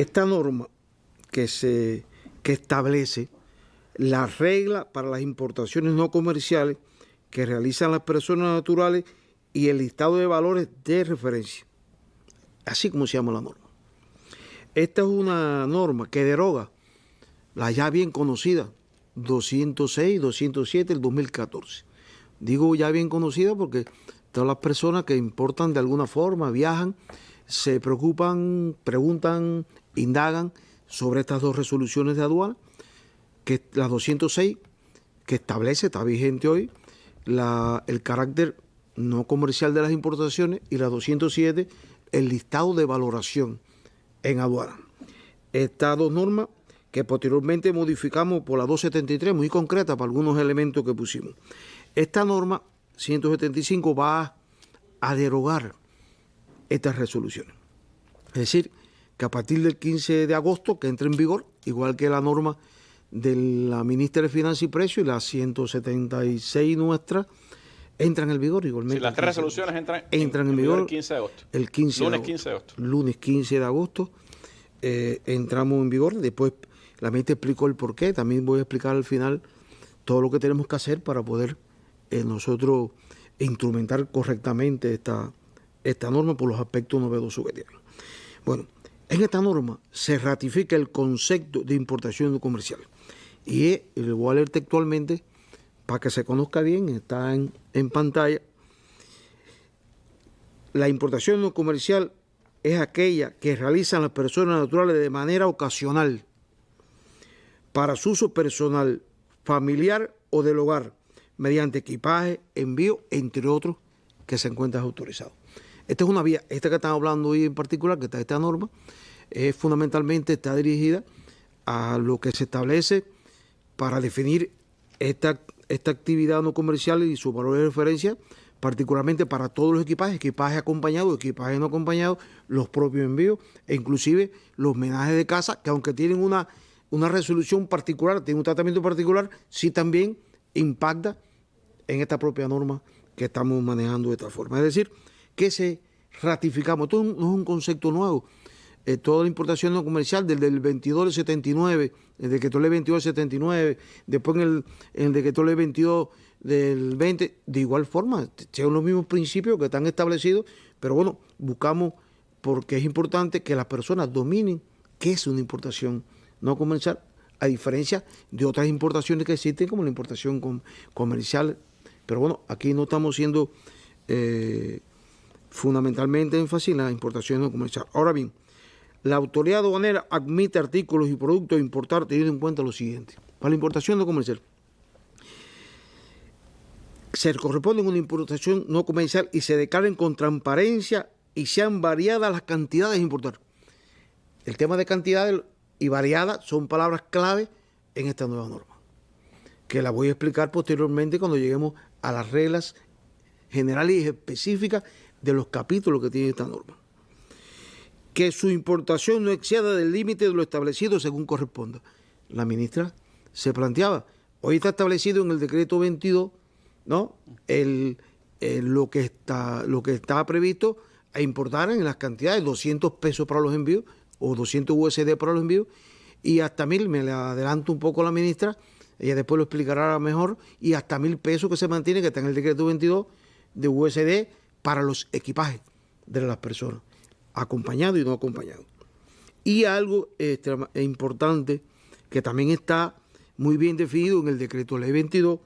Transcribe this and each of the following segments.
esta norma que, se, que establece la regla para las importaciones no comerciales que realizan las personas naturales y el listado de valores de referencia, así como se llama la norma. Esta es una norma que deroga la ya bien conocida 206, 207 del 2014. Digo ya bien conocida porque todas las personas que importan de alguna forma, viajan, se preocupan, preguntan, indagan sobre estas dos resoluciones de aduana, que la 206, que establece, está vigente hoy, el carácter no comercial de las importaciones, y la 207, el listado de valoración en aduana. Estas dos normas que posteriormente modificamos por la 273, muy concreta para algunos elementos que pusimos. Esta norma 175 va a derogar estas resoluciones. Es decir, que a partir del 15 de agosto, que entre en vigor, igual que la norma de la ministra de Finanzas y Precios y la 176 nuestra, entran en vigor igualmente. Sí, las tres resoluciones entran, entran en, vigor, el 15 de agosto. El 15 lunes de 15 de agosto. Lunes 15 de agosto eh, entramos en vigor. Después la ministra explicó el por qué. También voy a explicar al final todo lo que tenemos que hacer para poder eh, nosotros instrumentar correctamente esta, esta norma por los aspectos novedosos que tiene. Bueno, en esta norma se ratifica el concepto de importación comercial. Y lo voy a leer textualmente para que se conozca bien, está en, en pantalla. La importación no comercial es aquella que realizan las personas naturales de manera ocasional para su uso personal, familiar o del hogar, mediante equipaje, envío, entre otros, que se encuentran autorizados. Esta es una vía, esta que estamos hablando hoy en particular, que está esta norma, es fundamentalmente está dirigida a lo que se establece para definir esta, esta actividad no comercial y su valor de referencia, particularmente para todos los equipajes, equipaje acompañado, equipaje no acompañado, los propios envíos e inclusive los menajes de casa, que aunque tienen una, una resolución particular, tienen un tratamiento particular, sí también impacta en esta propia norma que estamos manejando de esta forma. Es decir, que se ratificamos, esto no es un concepto nuevo, eh, toda la importación no comercial desde el 22 del 79, el decreto ley 22 del 79, después en el, en el decreto ley 22 del 20, de igual forma, son los mismos principios que están establecidos, pero bueno, buscamos, porque es importante que las personas dominen qué es una importación no comercial, a diferencia de otras importaciones que existen, como la importación comercial. Pero bueno, aquí no estamos siendo eh, fundamentalmente énfasis en la importación no comercial. Ahora bien, la autoridad aduanera admite artículos y productos a importar teniendo en cuenta lo siguiente. Para la importación no comercial, se corresponde a una importación no comercial y se declaren con transparencia y sean variadas las cantidades a importar. El tema de cantidades y variadas son palabras clave en esta nueva norma, que la voy a explicar posteriormente cuando lleguemos a las reglas generales y específicas de los capítulos que tiene esta norma. Que su importación no exceda del límite de lo establecido según corresponda. La ministra se planteaba, hoy está establecido en el decreto 22, ¿no? El, lo, que está, lo que está previsto a importar en las cantidades, 200 pesos para los envíos o 200 USD para los envíos y hasta mil, me le adelanto un poco a la ministra, ella después lo explicará mejor, y hasta mil pesos que se mantiene, que está en el decreto 22 de USD para los equipajes de las personas, acompañado y no acompañado. Y algo importante que también está muy bien definido en el decreto ley 22,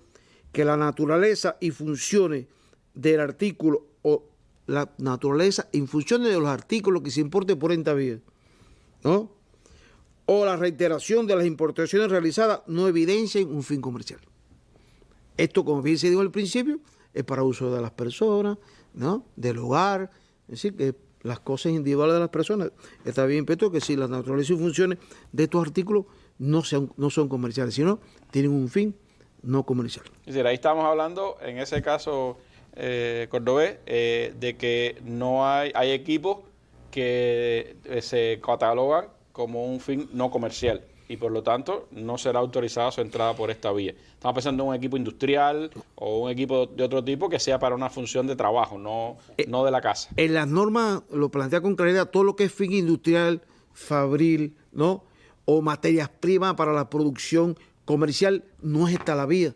que la naturaleza y funciones del artículo o la naturaleza y funciones de los artículos que se importe por esta vía, ¿no? o la reiteración de las importaciones realizadas no evidencian un fin comercial. Esto, como bien se dijo al principio, es para uso de las personas, ¿no? del hogar, es decir, que las cosas individuales de las personas. Está bien, Petro, que si las naturaleza y funciones de estos artículos no, sean, no son comerciales, sino tienen un fin no comercial. Es decir, ahí estamos hablando, en ese caso, eh, Cordobés, eh, de que no hay, hay equipos que eh, se catalogan como un fin no comercial y por lo tanto no será autorizada su entrada por esta vía. Estamos pensando en un equipo industrial o un equipo de otro tipo que sea para una función de trabajo, no, no de la casa. En las normas lo plantea con claridad todo lo que es fin industrial, fabril, ¿no? O materias primas para la producción comercial, no es esta la vía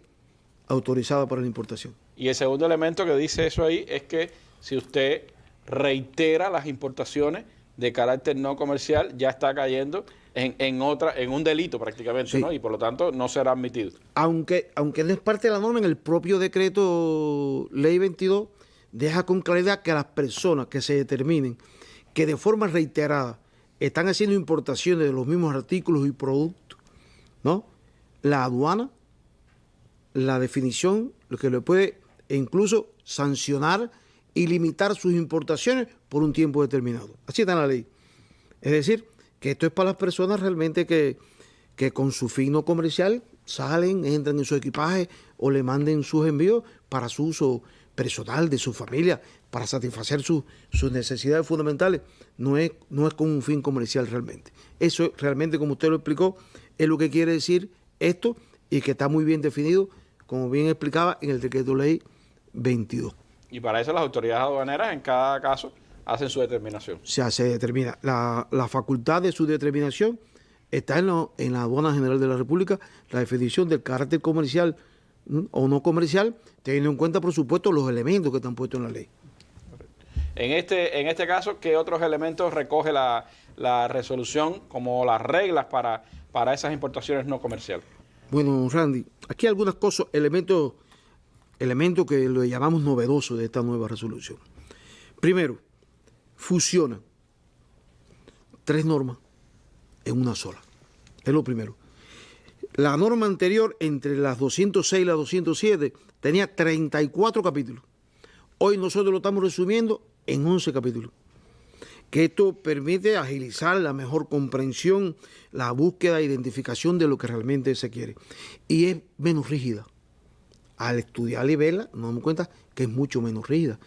autorizada para la importación. Y el segundo elemento que dice eso ahí es que si usted reitera las importaciones de carácter no comercial, ya está cayendo en, otra, en un delito prácticamente, ¿no? Y por lo tanto no será admitido. Aunque, aunque no es parte de la norma, en el propio decreto ley 22 deja con claridad que las personas que se determinen que de forma reiterada están haciendo importaciones de los mismos artículos y productos, ¿no? La aduana, la definición, lo que le puede incluso sancionar y limitar sus importaciones por un tiempo determinado. Así está en la ley. Es decir, que esto es para las personas realmente que, con su fin no comercial salen, entran en su equipaje o le manden sus envíos para su uso personal, de su familia, para satisfacer sus necesidades fundamentales. No es, no es con un fin comercial realmente. Eso realmente, como usted lo explicó, es lo que quiere decir esto y que está muy bien definido, como bien explicaba en el decreto ley 22. Y para eso las autoridades aduaneras en cada caso hacen su determinación. Se hace, determina. La, facultad de su determinación está en, en la aduana general de la República, la definición del carácter comercial o no comercial, teniendo en cuenta, por supuesto, los elementos que están puestos en la ley. En este, en este caso, ¿qué otros elementos recoge la, resolución como las reglas para, para esas importaciones no comerciales? Bueno, Randy, aquí hay algunas cosas, elementos, elementos que lo llamamos novedosos de esta nueva resolución. Primero, fusiona tres normas en una sola. Es lo primero. La norma anterior, entre las 206 y las 207, tenía 34 capítulos. Hoy nosotros lo estamos resumiendo en 11 capítulos. Que esto permite agilizar la mejor comprensión, la búsqueda e identificación de lo que realmente se quiere. Y es menos rígida. Al estudiar y verla, nos damos cuenta que es mucho menos rígida.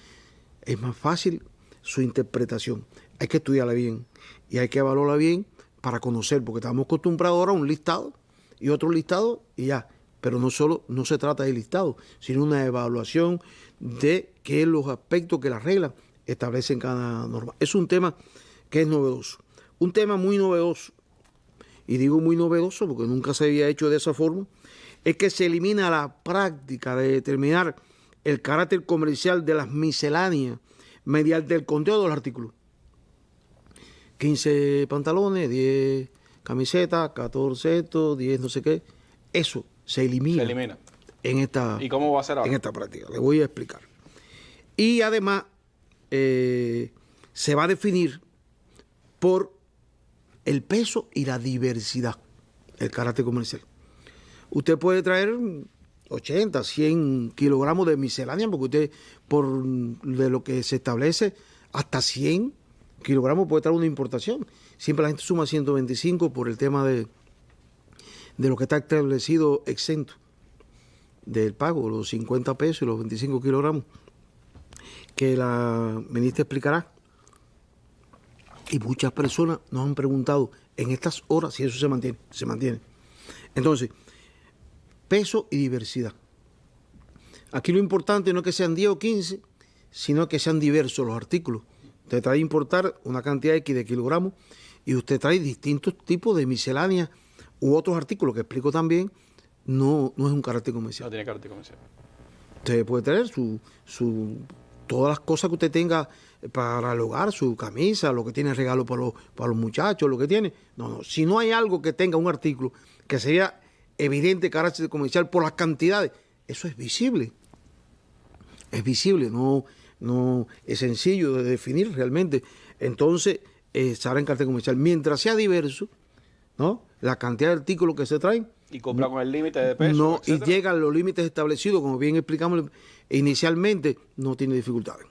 Es más fácil su interpretación. Hay que estudiarla bien y hay que evaluarla bien para conocer, porque estamos acostumbrados ahora a un listado y otro listado y ya. Pero no solo no se trata de listado, sino una evaluación de qué es los aspectos que las reglas establecen cada norma. Es un tema que es novedoso. Un tema muy novedoso, y digo muy novedoso porque nunca se había hecho de esa forma, es que se elimina la práctica de determinar el carácter comercial de las misceláneas mediante el conteo de los artículos. 15 pantalones, 10 camisetas, 14 esto, 10 no sé qué. Eso se elimina. Se elimina. En esta, ¿Y cómo va a ser En esta práctica. Le voy a explicar. Y además eh, se va a definir por el peso y la diversidad, el carácter comercial. Usted puede traer 80, 100 kilogramos de miscelánea, porque usted, por de lo que se establece, hasta 100 kilogramos puede traer una importación. Siempre la gente suma 125 por el tema de, de lo que está establecido exento del pago, los 50 pesos y los 25 kilogramos, que la ministra explicará. Y muchas personas nos han preguntado en estas horas si eso se mantiene. Se mantiene. Entonces, peso y diversidad. Aquí lo importante no es que sean 10 o 15, sino que sean diversos los artículos. Usted trae a importar una cantidad X de kilogramos y usted trae distintos tipos de misceláneas u otros artículos que explico también, no, no es un carácter comercial. No tiene carácter comercial. Usted puede tener su, su, todas las cosas que usted tenga para el hogar, su camisa, lo que tiene regalo para los, para los muchachos, lo que tiene. No, no. Si no hay algo que tenga un artículo que sería evidente carácter comercial por las cantidades. Eso es visible. Es visible, no, no es sencillo de definir realmente. Entonces, eh, en carácter comercial. Mientras sea diverso, ¿no? La cantidad de artículos que se traen. Y cumpla con el límite de peso. No, y llega a los límites establecidos, como bien explicamos inicialmente, no tiene dificultades.